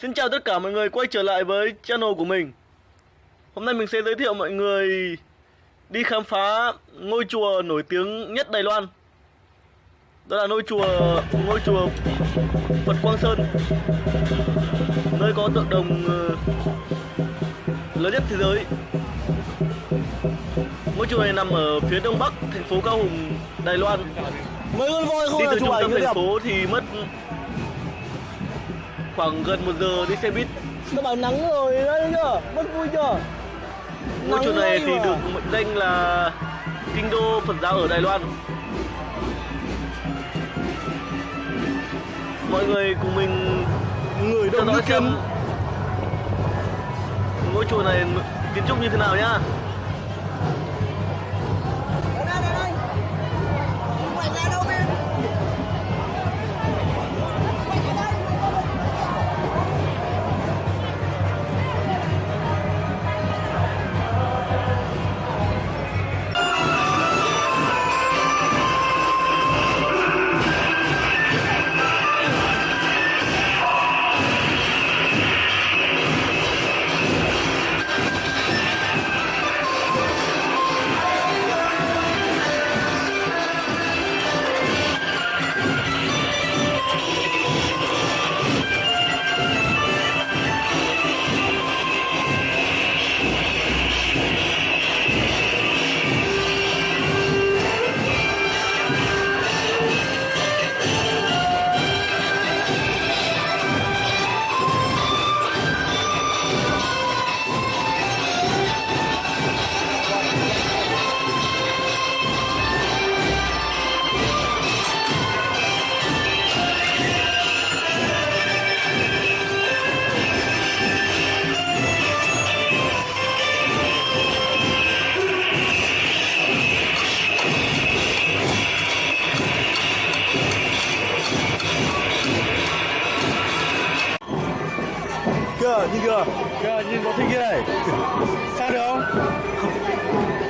Xin chào tất cả mọi người quay trở lại với channel của mình. Hôm nay mình sẽ giới thiệu mọi người đi khám phá ngôi chùa nổi tiếng nhất Đài Loan. Đó là ngôi chùa ngôi chùa Phật Quang Sơn. Nơi có tượng đồng ờ, lớn nhất thế giới. Ngôi chùa này nằm ở phía đông bắc thành phố Cao Hùng, Đài Loan. Đi từ trung tâm thành phố thì mất khoảng gần một giờ đi xe buýt Nó bảo nắng rồi đấy chưa Mất vui chưa Ngôi chùa này thì mà. được mệnh danh là kinh đô Phật giáo ở Đài Loan. Mọi người cùng mình Người theo dõi xem ngôi chùa này kiến trúc như thế nào nhá. Yeah, you looking good. Hello.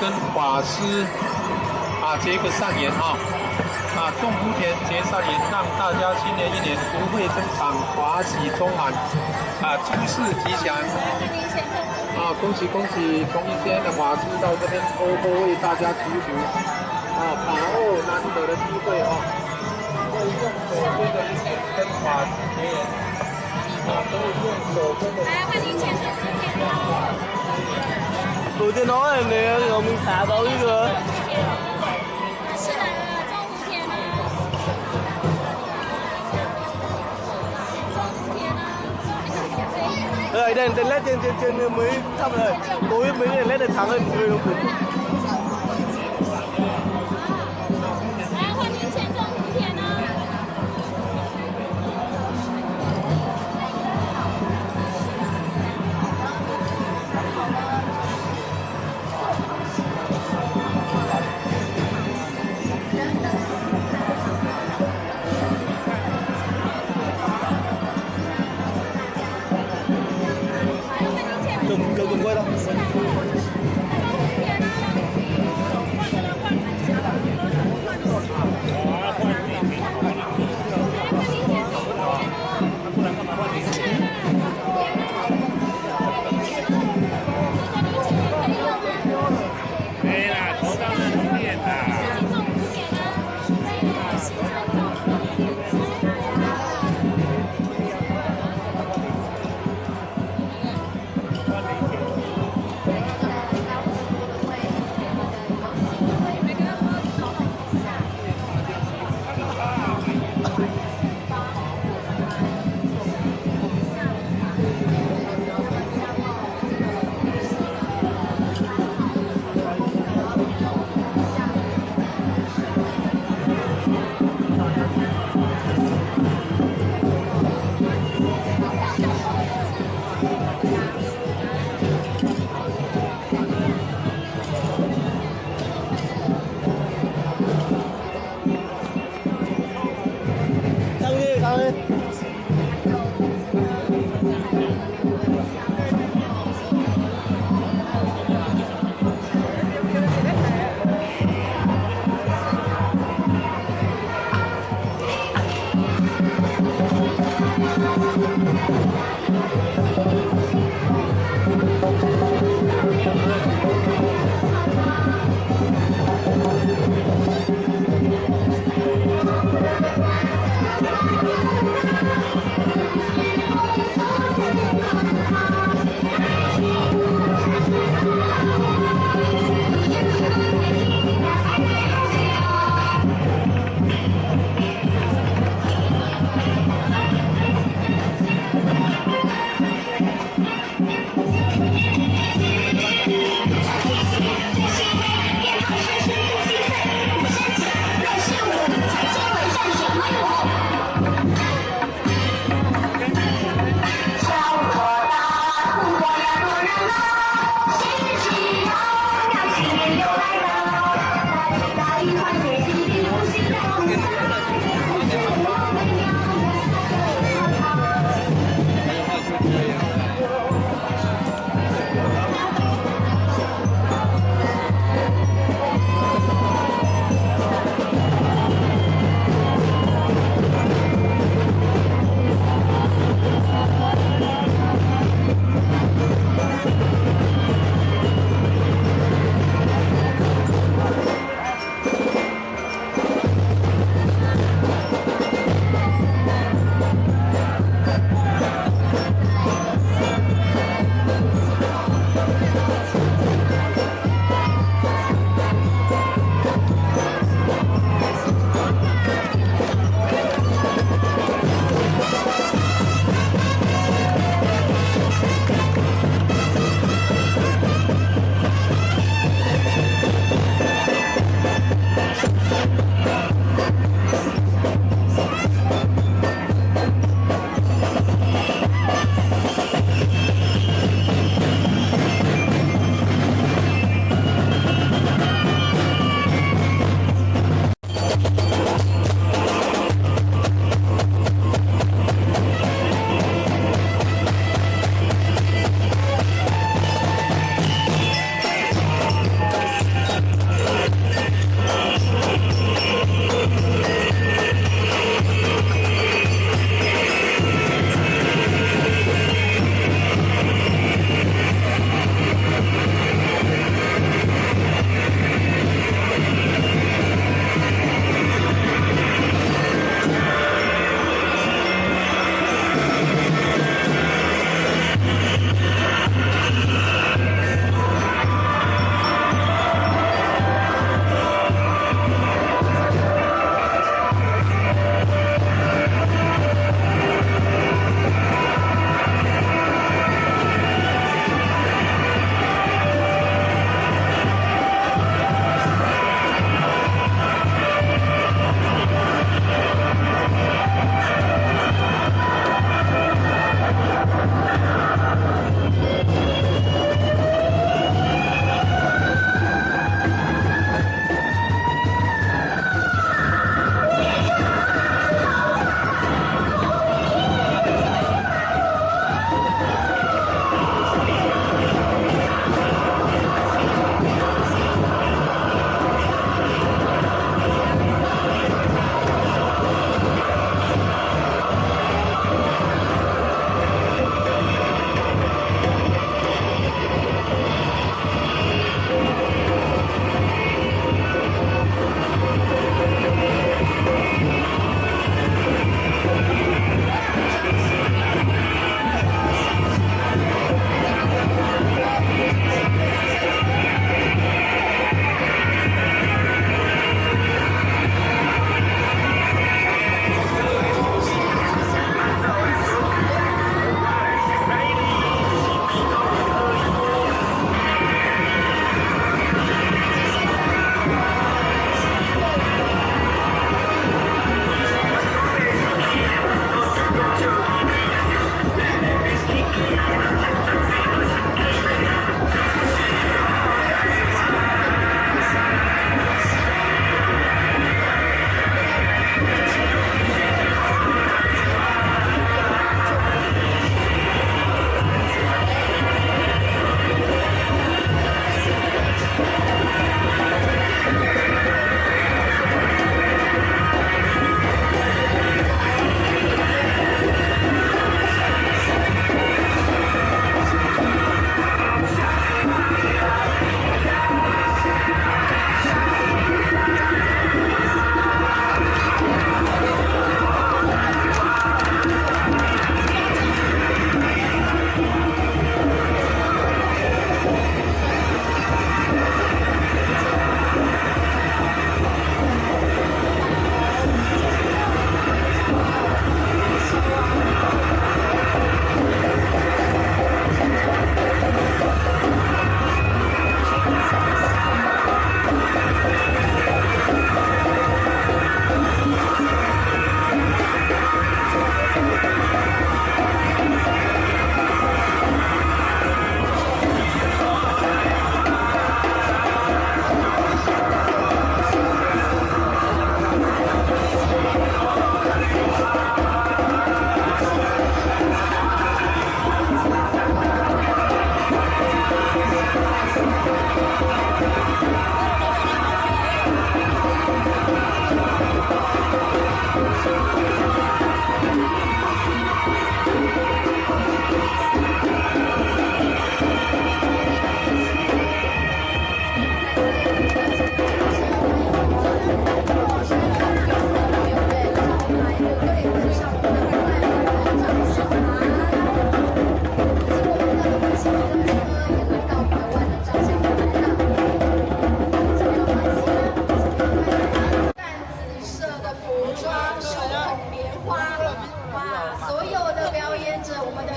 跟法师啊结个善缘啊！啊种福田结善缘，让大家新年一年不会增长，华喜充满，啊，诸事吉祥。啊，恭喜恭喜！从一天的话师到这边，多多为大家祈福，啊，把握难得的机会啊，会用手边的钱跟法子结缘，啊，都用手边的。来，换你钱。昨天老板娘让我们看到一个。Đây, đây, đây led trên trên trên mới xong rồi. Tối mới lên led được thắng hơn người đúng không? Música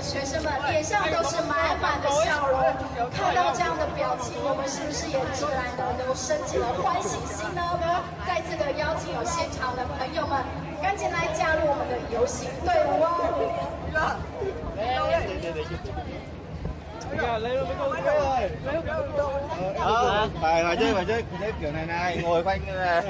学生们脸上都是满满的笑容。看到这样的表情，我们是不是也自然的都升起了欢喜心呢？再次的邀请有现场的朋友们，赶紧来加入我们的游行队伍哦！Đó, bài mà chứ mà chứ chứ kiểu này này ngồi quanh như này